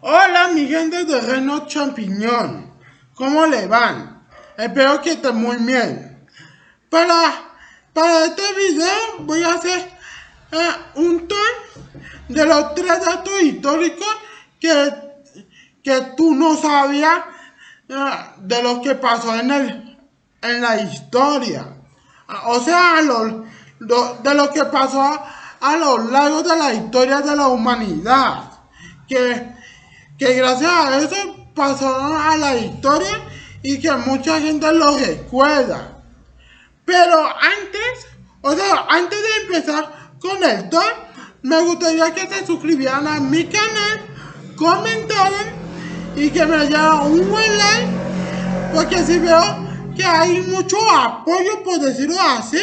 Hola mi gente de Renault Champiñón, ¿cómo le van? Espero que estén muy bien. Para, para este video voy a hacer eh, un tour de los tres datos históricos que, que tú no sabías eh, de lo que pasó en, el, en la historia. O sea, de lo que pasó a, lo largo de la historia de la humanidad. Que que gracias a eso pasaron a la historia y que mucha gente lo recuerda. Pero antes, o sea, antes de empezar con el top, me gustaría que se suscribieran a mi canal, comentaran y que me dieran un buen like, porque si veo que hay mucho apoyo, por decirlo así,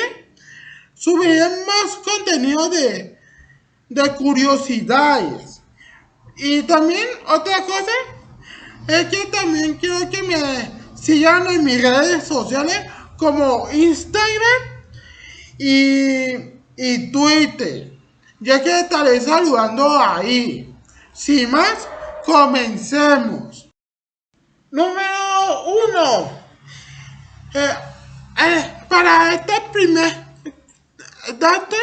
subiré más contenido de, de curiosidades. Y también otra cosa es que también quiero que me sigan en mis redes sociales como Instagram y, y Twitter, ya que estaré saludando ahí. Sin más, comencemos. Número uno. Eh, eh, para este primer dato,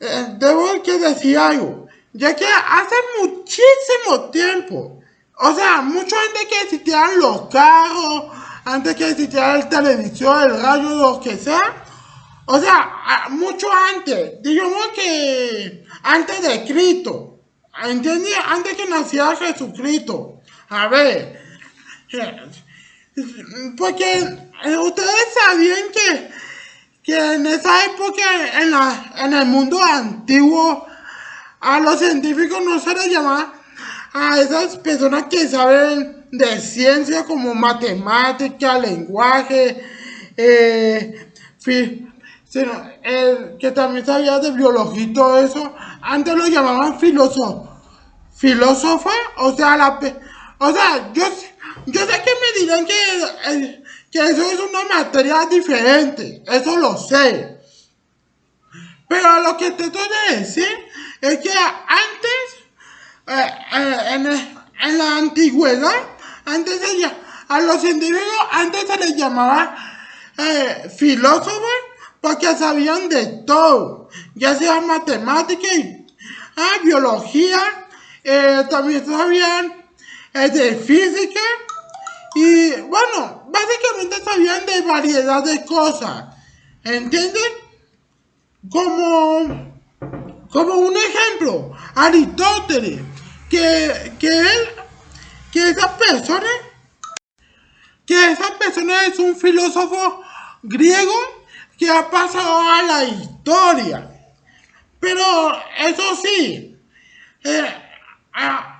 eh, debo que decir algo ya que hace muchísimo tiempo, o sea, mucho antes que existieran los carros, antes que existiera el televisión, el radio, lo que sea, o sea, mucho antes, digamos que antes de Cristo, ¿entiendes? Antes que naciera Jesucristo. A ver, porque ustedes sabían que, que en esa época, en, la, en el mundo antiguo, a los científicos no se les llama a esas personas que saben de ciencia como matemática, lenguaje, eh, que también sabía de biología y todo eso. Antes lo llamaban filósofo. Filósofa, o sea, la, o sea, yo, yo sé que me dirán que, eh, que eso es una materia diferente, eso lo sé. Pero lo que te estoy de decir es que antes, eh, eh, en, la antigüedad, antes de, a los científicos antes se les llamaba eh, filósofos porque sabían de todo, ya sea matemática y ah, biología, también sabían de física y bueno, básicamente sabían de variedad de cosas, ¿entienden? Como como un ejemplo, Aristóteles, que, que él, que esa persona, que esa persona es un filósofo griego que ha pasado a la historia. Pero eso sí, eh,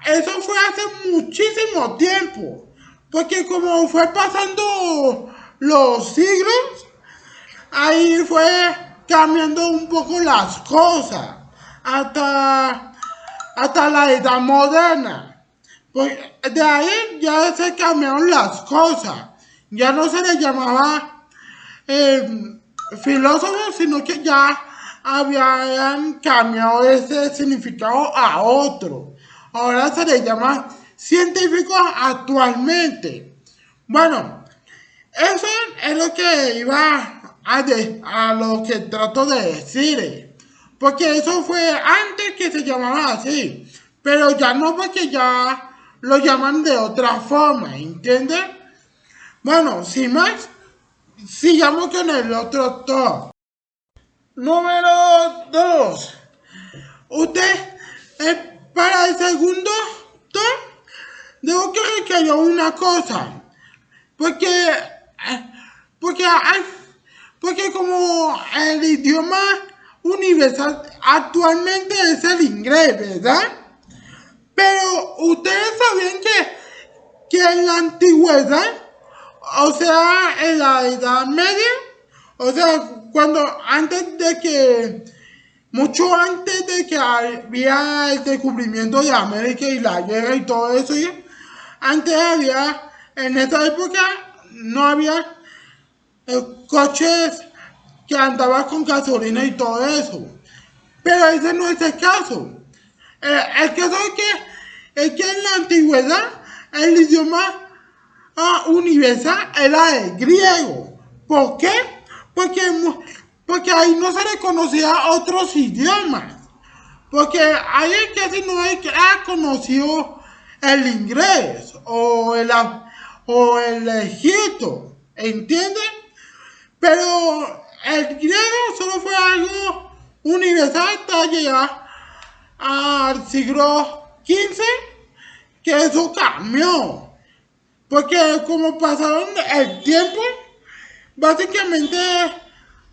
eso fue hace muchísimo tiempo, porque como fue pasando los siglos, ahí fue cambiando un poco las cosas hasta, hasta la edad moderna. Pues de ahí ya se cambiaron las cosas. Ya no se le llamaba eh, filósofo, sino que ya habían cambiado ese significado a otro. Ahora se le llama científico actualmente. Bueno, eso es lo que iba a, a lo que trato de decir. Porque eso fue antes que se llamaba así. Pero ya no porque ya lo llaman de otra forma, ¿entiendes? Bueno, sin más, sigamos con el otro top. Número 2. Usted, eh, para el segundo top, debo que recalcar una cosa. Porque, eh, porque, porque como el idioma universal actualmente es el inglés, ¿verdad? Pero ustedes sabían que, que en la antigüedad, o sea, en la Edad Media, o sea, cuando antes de que, mucho antes de que había el descubrimiento de América y la guerra y todo eso, antes había, en esa época, no había eh, coches que andaba con gasolina y todo eso. Pero ese no es el caso. Eh, el caso es que, es que en la antigüedad el idioma ah, universal era el griego. ¿Por qué? Porque, porque ahí no se reconocía otros idiomas. Porque ahí casi no ha conocido el inglés o el, o el egipto, ¿entienden? Pero el griego solo fue algo universal hasta llegar al siglo XV, que eso cambió. Porque como pasaron el tiempo, básicamente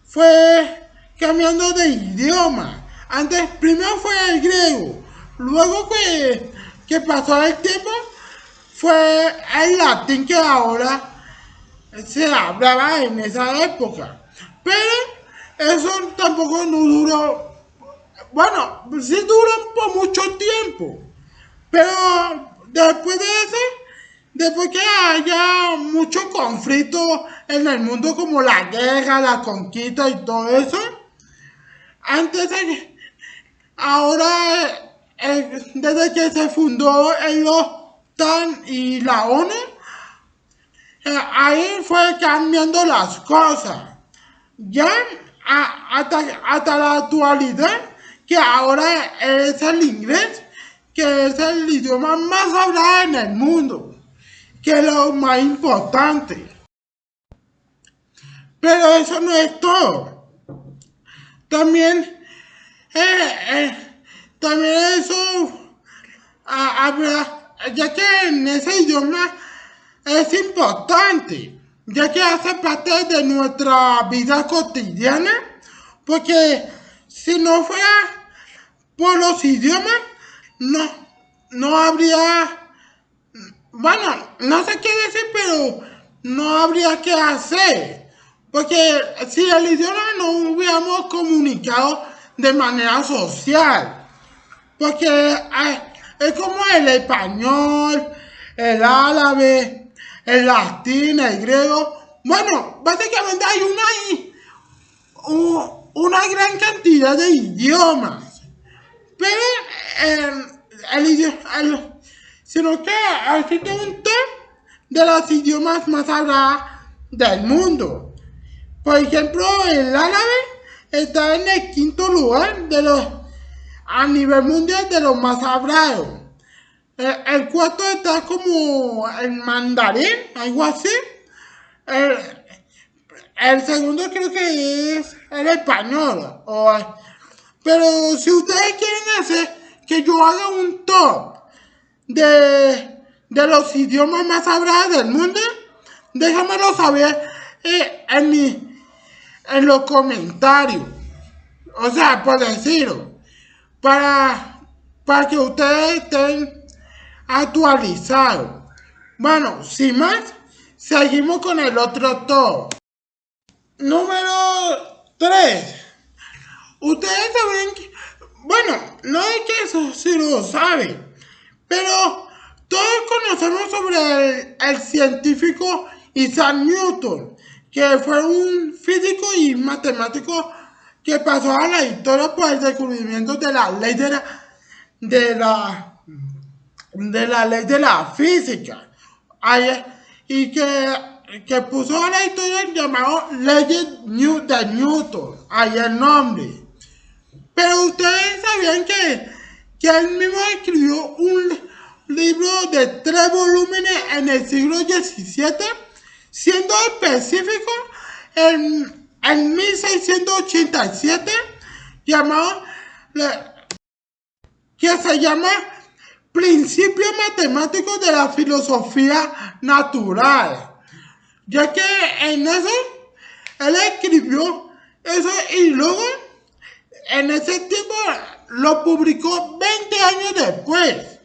fue cambiando de idioma. Antes, primero fue el griego, luego que, que pasó el tiempo, fue el latín que ahora se hablaba en esa época. Pero eso tampoco no duró, bueno, sí duró por mucho tiempo. Pero después de eso, después que haya mucho conflicto en el mundo como la guerra, la conquista y todo eso, antes de, ahora, eh, desde que se fundó el OTAN y la ONU, eh, ahí fue cambiando las cosas. Ya hasta, la actualidad, que ahora es el inglés, que es el idioma más hablado en el mundo, que es lo más importante. Pero eso no es todo. También, eh, eh, también eso, habla, ya que en ese idioma es importante, ya que hace parte de nuestra vida cotidiana, porque si no fuera por los idiomas, no, no habría, bueno, no sé qué decir, pero no habría que hacer, porque si el idioma no hubiéramos comunicado de manera social, porque eh, es como el español, el árabe, el latín, el griego. Bueno, básicamente hay una, una gran cantidad de idiomas. Pero em, el, idioma, sino que existe un top de los idiomas más hablados del mundo. Por ejemplo, el árabe está en el quinto lugar de los a nivel mundial de los más hablados. Eh, el, cuarto está como en mandarín, algo así. El, segundo creo que es el español. pero si ustedes quieren hacer que yo haga un top de, de los idiomas más hablados del mundo, déjamelo saber eh, en, en los comentarios. O sea, por decirlo. Para, para que ustedes estén actualizado. Bueno, sin más, seguimos con el otro top. Número 3. Ustedes saben bueno, no es que eso sí lo saben, pero todos conocemos sobre el, científico Isaac Newton, que fue un físico y matemático que pasó a la historia por el descubrimiento de la ley de la de la ley de la física y que, que puso a la historia llamado Ley de Newton, ahí el nombre. Pero ustedes sabían que, que él mismo escribió un libro de tres volúmenes en el siglo XVII, siendo específico en, en 1687, llamado, que se llama principio matemático de la filosofía natural, ya que en eso él escribió eso y luego en ese tiempo lo publicó 20 años después,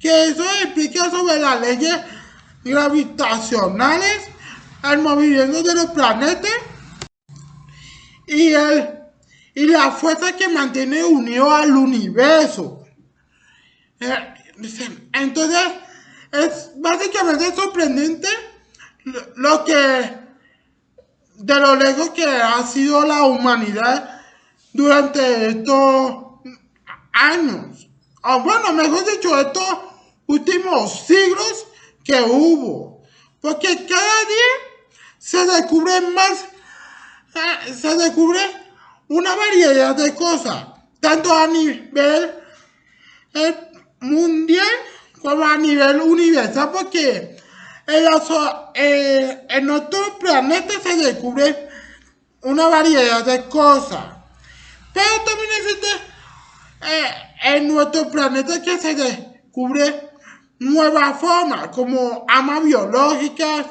que eso explica sobre las leyes gravitacionales, el movimiento de los planetas y, el, y la fuerza que mantiene unido al universo. Eh, entonces, es básicamente sorprendente lo que, de lo lejos que ha sido la humanidad durante estos años. O bueno, mejor dicho, estos últimos siglos que hubo. Porque cada día se descubren más, eh, se descubre una variedad de cosas, tanto a nivel eh, mundial como a nivel universal, porque en, eh, en otro planeta se descubre una variedad de cosas. Pero también existe en nuestro planeta que se descubre nuevas formas, como amas biológicas,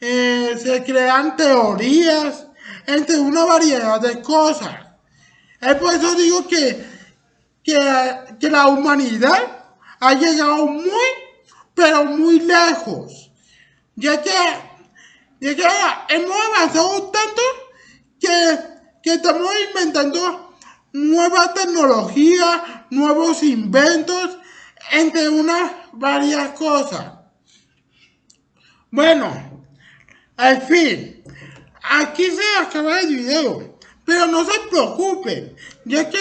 eh, se crean teorías, entre una variedad de cosas. Es por eso digo que, que, la humanidad ha llegado muy, pero muy lejos. Ya que, ya que hemos avanzado tanto que, que estamos inventando nuevas tecnologías, nuevos inventos, entre unas varias cosas. Bueno, al fin, aquí se acaba el video, pero no se preocupen, ya que,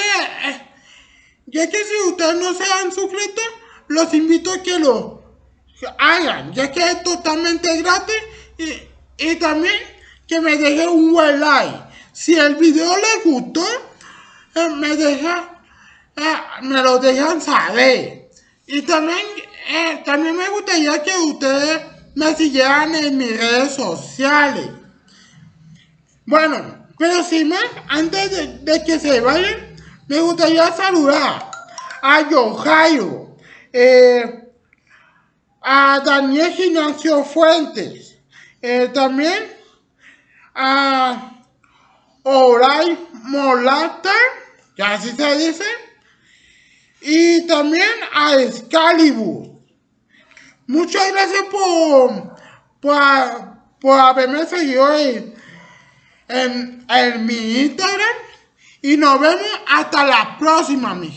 ya que si ustedes no se han suscrito, los invito a que lo hagan, ya que es totalmente gratis y, también que me dejen un buen like. Si el video les gustó, eh, me deja, eh, me lo dejan saber. Y también, eh, también me gustaría que ustedes me siguieran en mis redes sociales. Bueno, pero sin más, antes de, que se vayan, me gustaría saludar a Yohairo, eh, a Daniel Gimnasio Fuentes, eh, también a Oray Molata, que así se dice, y también a Excalibur. Muchas gracias por, por, haberme seguido en, en, mi Instagram. Y nos vemos hasta la próxima, mis